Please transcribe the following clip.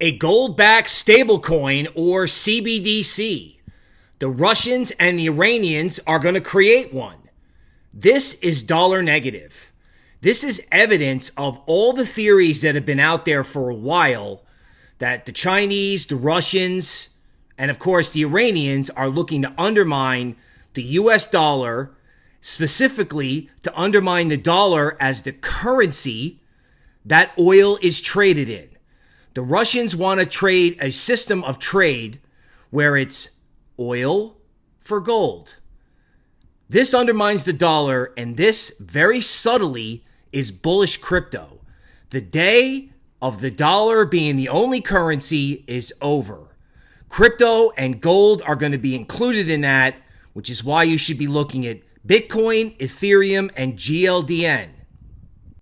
a gold backed stablecoin or CBDC. The Russians and the Iranians are going to create one. This is dollar negative. This is evidence of all the theories that have been out there for a while that the Chinese, the Russians, and of course the Iranians are looking to undermine the US dollar, specifically to undermine the dollar as the currency that oil is traded in. The Russians want to trade a system of trade where it's oil for gold. This undermines the dollar, and this very subtly is bullish crypto. The day of the dollar being the only currency is over. Crypto and gold are going to be included in that, which is why you should be looking at Bitcoin, Ethereum, and GLDN.